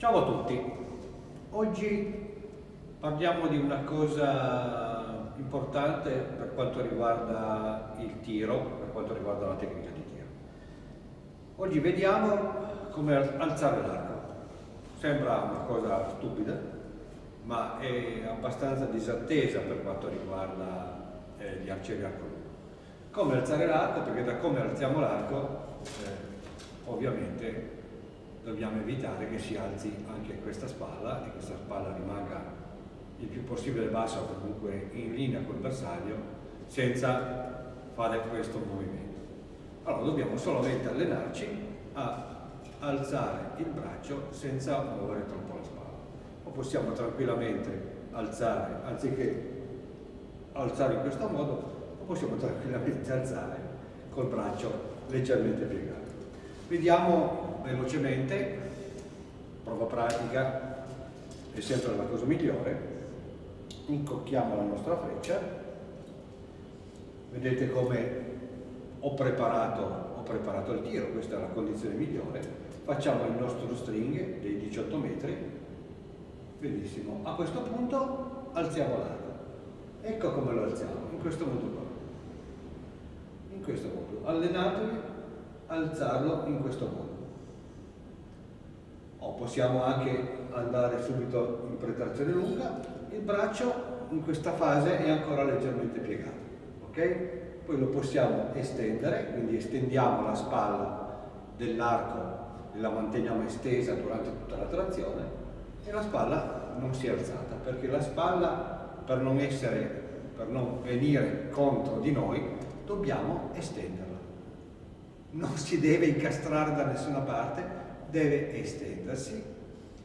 Ciao a tutti, oggi parliamo di una cosa importante per quanto riguarda il tiro, per quanto riguarda la tecnica di tiro. Oggi vediamo come alzare l'arco. Sembra una cosa stupida, ma è abbastanza disattesa per quanto riguarda eh, gli arcieri arco lungo. Come alzare l'arco? Perché da come alziamo l'arco eh, ovviamente dobbiamo evitare che si alzi anche questa spalla e questa spalla rimanga il più possibile bassa o comunque in linea col bersaglio senza fare questo movimento. Allora dobbiamo solamente allenarci a alzare il braccio senza muovere troppo la spalla. O possiamo tranquillamente alzare, anziché alzare in questo modo, o possiamo tranquillamente alzare col braccio leggermente piegato. Vediamo velocemente, prova pratica è sempre la cosa migliore, incocchiamo la nostra freccia, vedete come ho preparato, ho preparato il tiro, questa è la condizione migliore, facciamo il nostro string dei 18 metri, benissimo, a questo punto alziamo l'arco, ecco come lo alziamo, in questo modo qua, in questo modo, allenatevi alzarlo in questo modo. Possiamo anche andare subito in pretrazione lunga, il braccio in questa fase è ancora leggermente piegato, ok? Poi lo possiamo estendere, quindi estendiamo la spalla dell'arco e la manteniamo estesa durante tutta la trazione e la spalla non si è alzata, perché la spalla per non essere, per non venire contro di noi, dobbiamo estenderla non si deve incastrare da nessuna parte, deve estendersi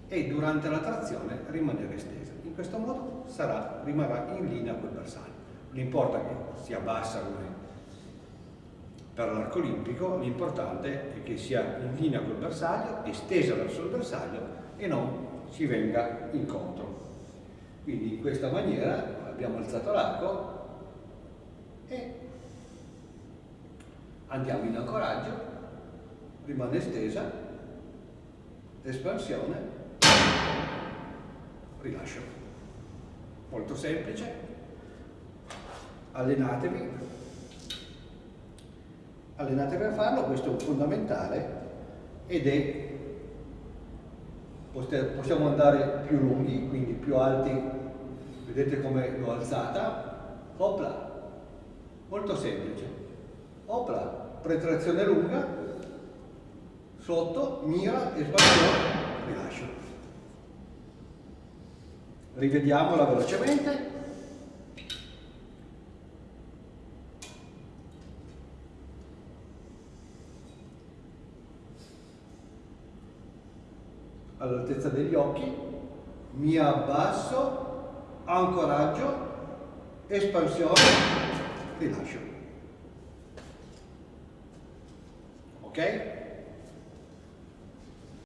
e durante la trazione rimanere estesa. In questo modo sarà, rimarrà in linea col bersaglio. Non importa che sia bassa come per l'arco olimpico, l'importante è che sia in linea col bersaglio, estesa verso il bersaglio e non si venga incontro. Quindi in questa maniera abbiamo alzato l'arco e andiamo in ancoraggio, rimane estesa, espansione, rilascio. Molto semplice, allenatevi, allenatevi a farlo, questo è fondamentale ed è possiamo andare più lunghi, quindi più alti, vedete come l'ho alzata, opla, molto semplice, opla, pretrazione lunga, sotto, mira, espansione, rilascio. Rivediamola velocemente. all'altezza degli occhi, mi abbasso, ancoraggio, espansione, rilascio. ok?